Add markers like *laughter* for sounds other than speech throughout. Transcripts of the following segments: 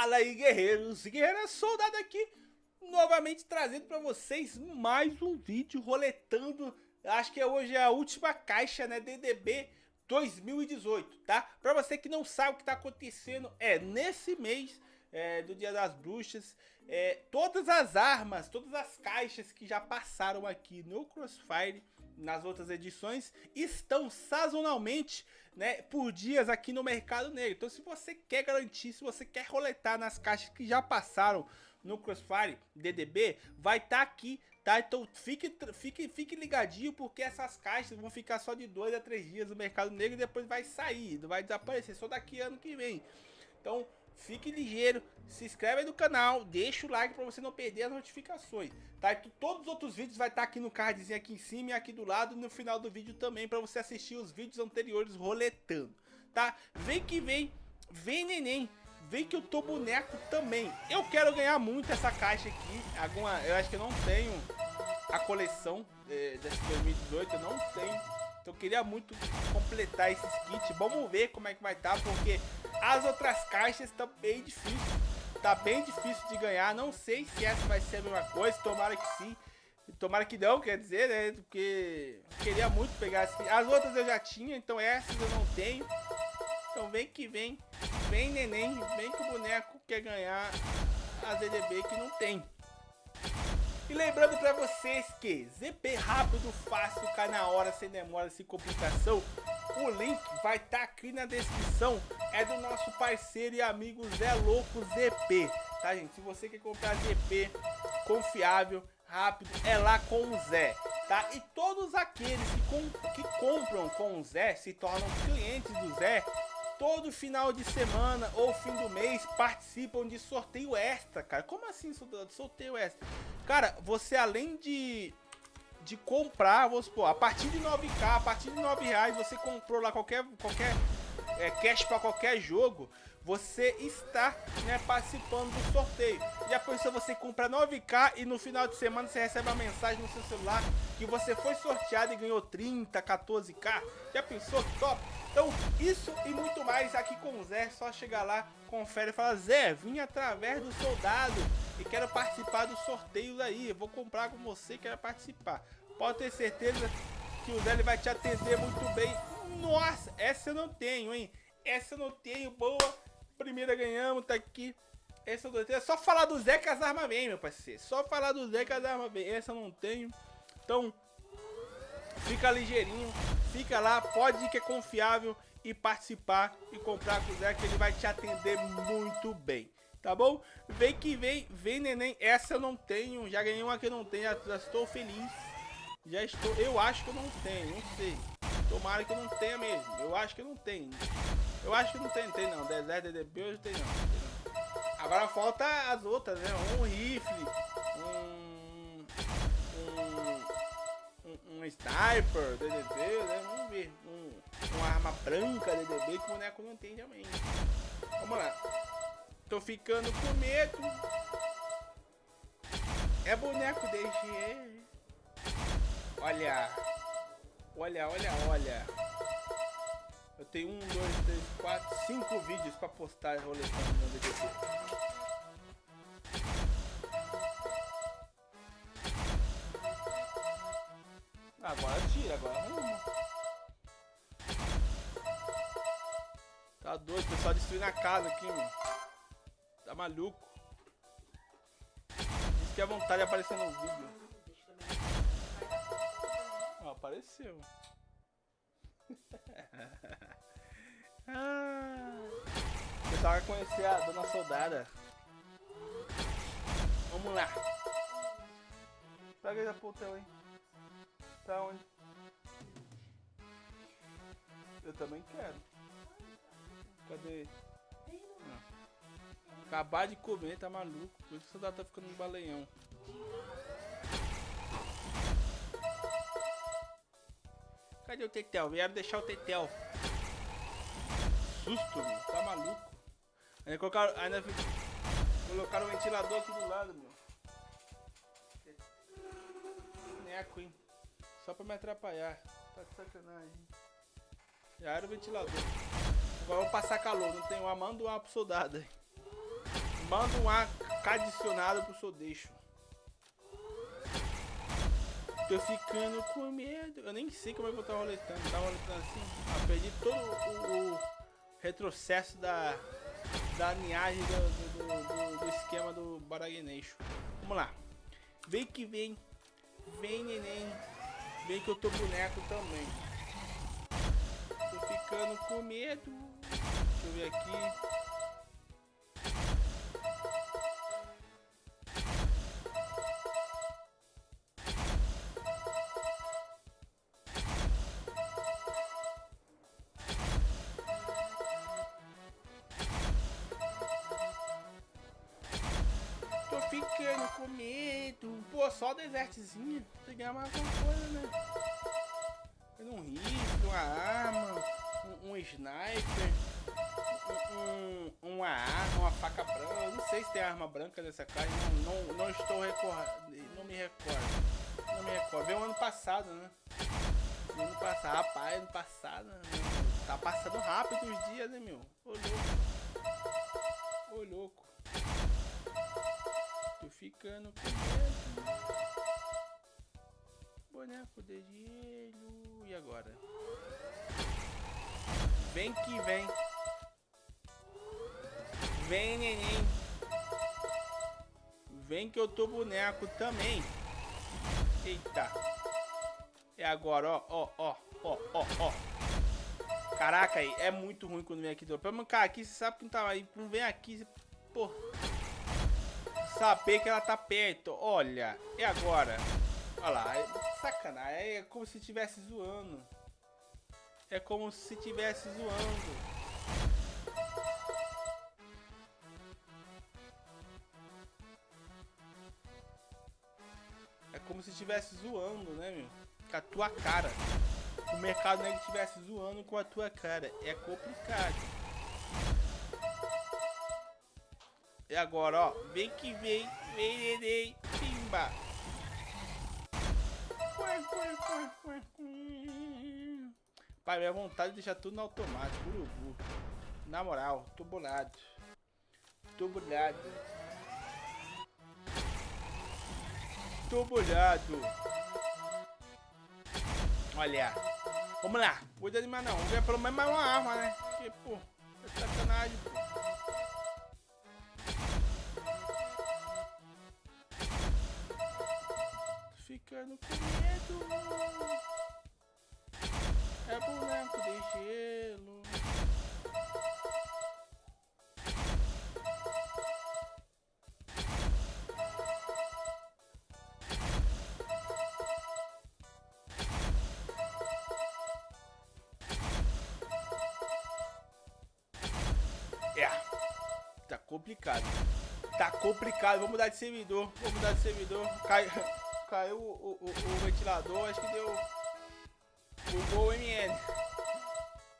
Fala aí, guerreiros e guerreiras, soldado aqui, novamente trazendo para vocês mais um vídeo roletando, acho que hoje é a última caixa, né, DDB 2018, tá? Para você que não sabe o que tá acontecendo, é nesse mês é, do Dia das Bruxas, é, todas as armas, todas as caixas que já passaram aqui no Crossfire, nas outras edições, estão sazonalmente né, por dias aqui no Mercado Negro. Então se você quer garantir, se você quer roletar nas caixas que já passaram no Crossfire DDB, vai estar tá aqui, tá? Então fique, fique, fique ligadinho porque essas caixas vão ficar só de 2 a 3 dias no Mercado Negro e depois vai sair, vai desaparecer, só daqui ano que vem. Então fique ligeiro, se inscreve aí no canal, deixa o like para você não perder as notificações, tá? E todos os outros vídeos vai estar tá aqui no cardzinho aqui em cima e aqui do lado no final do vídeo também para você assistir os vídeos anteriores roletando, tá? Vem que vem, vem neném, vem que eu tô boneco também. Eu quero ganhar muito essa caixa aqui, alguma, eu acho que eu não tenho a coleção é, desse 2018, eu não tenho então eu queria muito completar esses kits. Vamos ver como é que vai estar, tá, porque as outras caixas estão bem difícil. Tá bem difícil de ganhar. Não sei se essa vai ser a mesma coisa. Tomara que sim. Tomara que não, quer dizer, né? Porque queria muito pegar as... as outras eu já tinha, então essas eu não tenho. Então vem que vem. Vem neném, vem que o boneco quer ganhar a DDB que não tem. E lembrando para vocês que ZP rápido, fácil, cai na hora, sem demora, sem complicação. O link vai estar tá aqui na descrição. É do nosso parceiro e amigo Zé Louco ZP. Tá, gente? Se você quer comprar ZP confiável, rápido, é lá com o Zé. Tá? E todos aqueles que, com, que compram com o Zé se tornam clientes do Zé todo final de semana ou fim do mês participam de sorteio extra, cara. Como assim sorteio extra? Cara, você além de de comprar, vamos supor, a partir de 9k, a partir de 9 reais, você comprou lá qualquer, qualquer é, cash para qualquer jogo, você está né, participando do sorteio. Já pensou você comprar 9k e no final de semana você recebe uma mensagem no seu celular que você foi sorteado e ganhou 30, 14k? Já pensou top? Então, isso e muito mais aqui com o Zé, só chegar lá, confere e fala, Zé, vim através do soldado e quero participar dos sorteios aí, vou comprar com você e quero participar. Pode ter certeza que o Zé vai te atender muito bem. Nossa, essa eu não tenho, hein? Essa eu não tenho, boa. Primeira ganhamos, tá aqui. Essa eu tenho. É só falar do que as armas meu parceiro. Só falar do que as armas. Essa eu não tenho. Então, fica ligeirinho. Fica lá, pode ir que é confiável e participar e comprar com o que ele vai te atender muito bem. Tá bom? Vem que vem, vem neném. Essa eu não tenho, já ganhei uma que eu não tenho, já, já estou feliz. Já estou, eu acho que eu não tenho, não sei. Tomara que eu não tenha mesmo. Eu acho que eu não tenho. Eu acho que não tem, tem não. Deserto, DDB, não tenho não. Agora falta as outras, né? Um rifle, um... um um sniper DDB, né? Vamos ver. Um, uma arma branca DDB que o boneco não tem também. Vamos lá. Tô ficando com medo. É boneco DG. Olha. Olha, olha, olha. Eu tenho um, dois, três, quatro, cinco vídeos pra postar roletando no DDB. Agora tira, agora arruma. Tá doido, pessoal destruindo a casa aqui, mano. Tá maluco. Isso que é vontade de aparecer no vídeo. Ó, apareceu. *laughs* vai conhecer a dona soldada. Vamos lá. Pega aí a portão, hein. Tá onde? Eu também quero. Cadê? Não. Acabar de comer, tá maluco. Por isso o soldado tá ficando um baleião. Cadê o Tetel? Vieram deixar o Tetel. Susto, meu. Tá maluco. Ainda colocaram, ainda colocaram o ventilador aqui do lado, meu. Neco, hein. Só pra me atrapalhar. Tá de sacanagem. Já era o ventilador. Agora vamos passar calor. Não tem uma mão do ar pro soldado aí. Manda um ar adicionado pro seu deixo. Tô ficando com medo. Eu nem sei como é que eu tava roletando. Tava roletando assim. Ah, perdi todo o, o, retrocesso da, da linhagem do, do, do, do esquema do Baraguineixo. Vamos lá. Vem que vem. Vem, neném. Vem que eu tô boneco também. Tô ficando com medo. Deixa eu ver aqui. Ficando com medo. Pô, só desertezinho. Você ganhar mais alguma coisa, né? Um rifle, uma arma, um, um sniper, um, um, uma arma, uma faca branca. Não sei se tem arma branca nessa caixa. Não, não, não estou recordando. Não me recordo. Não me recordo. Veio ano passado, né? Ano passado, rapaz, ano passado. Né? Tá passando rápido os dias, né, meu? Ô louco. Ô louco ficando. Boneco de gelo. E agora? Vem que vem. Vem, neném. Vem que eu tô boneco também. Eita. É agora, ó, ó, ó, ó, ó, ó. Caraca, aí, é muito ruim quando vem aqui. Pra mancar aqui, você sabe que não tá aí. Não vem aqui, você... Pô saber que ela tá perto. Olha, e agora? Olha lá, é sacanagem. É como se estivesse zoando. É como se estivesse zoando. É como se estivesse zoando, né, meu? Com a tua cara. O mercado negro estivesse zoando com a tua cara. É complicado. E agora, ó. Vem que vem. Vem, neném. Pimba. Pai, minha vontade de deixar tudo no automático. Urubu. Na moral, tô bolado. Tô bolado. Tô bolado. Olha. Vamos lá. Vou desanimar não. Vou pelo menos mais uma arma, né? Porque, pô, é sacanagem, pô. Ficando com medo. É boneco de gelo. É. Tá complicado. Tá complicado. Vamos mudar de servidor. Vamos mudar de servidor. Cai *laughs* caiu o, o, o, ventilador, acho que deu... Bugou o MN.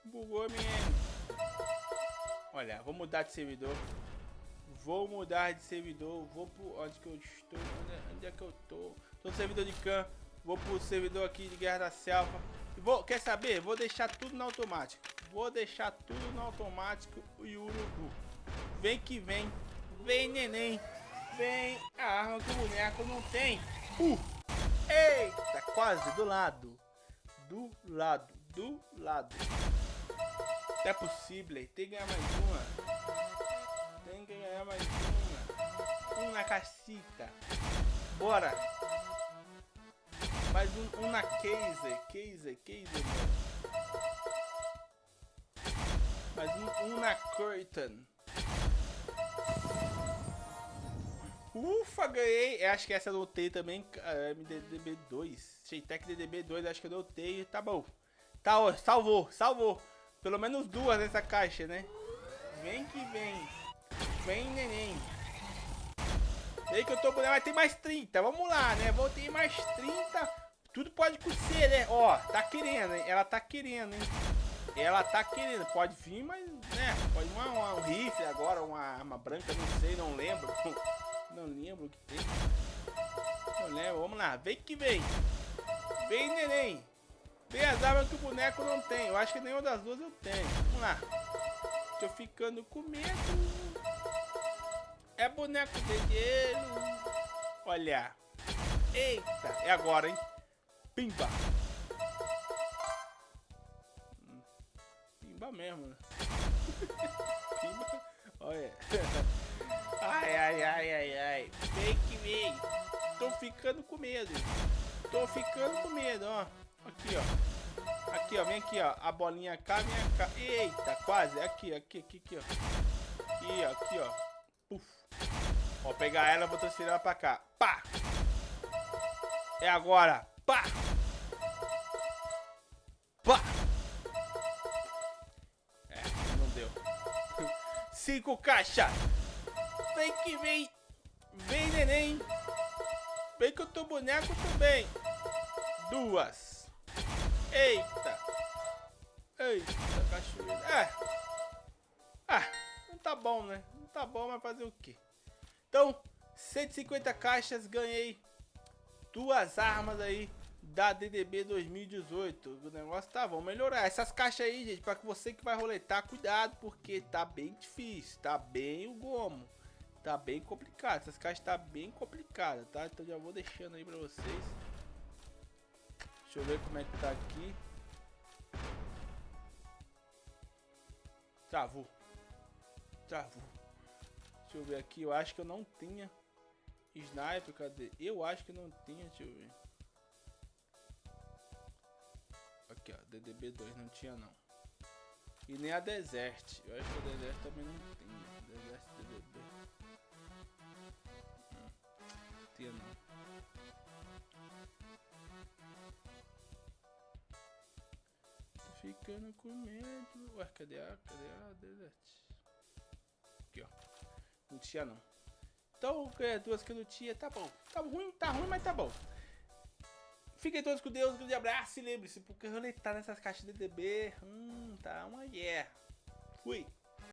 Bugou o MN. Olha, vou mudar de servidor. Vou mudar de servidor. Vou pro... Onde que eu estou? Onde é, onde é que eu tô? Tô no servidor de can. Vou pro servidor aqui de Guerra da Selva. Vou, quer saber? Vou deixar tudo no automático. Vou deixar tudo no automático e urubu. Vem que vem. Vem, neném. Vem. A arma que o boneco não tem. Uh! Eita, quase do lado. Do lado, do lado. É possível, tem que ganhar mais uma. Tem que ganhar mais uma. Um na cacita. Bora. Mais um, um na case. Case, case. Mais um, um na curtain. Ufa, ganhei. Eu acho que essa eu notei também. MDDB2. Cheitec DDB2, acho que eu notei. Tá bom. Tá, salvou, salvou. Pelo menos duas nessa caixa, né? Vem que vem. Vem, neném. Vem que eu tô com. Vai ter mais 30. Vamos lá, né? Vou ter mais 30. Tudo pode acontecer, né? Ó, tá querendo, hein? Ela tá querendo, hein? Ela tá querendo. Pode vir, mas, né? Pode uma, uma, um rifle agora, uma arma branca, não sei, não lembro. *laughs* Não lembro o que tem. Não lembro. Vamos lá. Vem que vem. Vem, neném. Vem as armas que o boneco não tem. Eu acho que nenhuma das duas eu tenho. Vamos lá. Tô ficando com medo. É boneco de gelo. Olha. Eita, é agora, hein? Pimba. Hum, pimba mesmo, né? *laughs* Pimba. Olha. *laughs* Ai, ai, ai, ai, ai. Que vem. Tô ficando com medo. Tô ficando com medo, ó. Aqui, ó. Aqui, ó. Vem aqui, ó. A bolinha cá, vem cá. Eita, quase. Aqui, aqui, aqui, aqui, ó. Aqui, ó. Aqui, ó. Puf. Ó, pegar ela, vou transferir ela pra cá. Pá! É agora. Pá! Pá! É, não deu. *laughs* Cinco caixas. Vem que vem. Vem, neném. Vem que eu tô boneco também. Duas. Eita. Eita, cachoeira. É. Ah, não tá bom, né? Não tá bom, mas fazer o quê? Então, 150 caixas, ganhei duas armas aí da DDB 2018. O negócio tá, vamos melhorar. Essas caixas aí, gente, para você que vai roletar, cuidado, porque tá bem difícil, tá bem o gomo. Tá bem complicado, essas caixas tá bem complicadas, tá? Então já vou deixando aí pra vocês. Deixa eu ver como é que tá aqui. Travou. Travou. Deixa eu ver aqui, eu acho que eu não tinha sniper, cadê? Eu acho que não tinha, deixa eu ver. Aqui, ó, DDB2 não tinha não. E nem a Desert. Eu acho que a Desert também não tinha. Desert ficando com medo. Ué, cadê a, cadê a? Aqui, ó. Não tinha não. Então, é, duas que não tinha, tá bom. Tá ruim, tá ruim, mas tá bom. Fiquem todos com Deus, um grande abraço e lembre-se, porque roletar nessas caixas de DB, hum, tá uma guerra. Fui.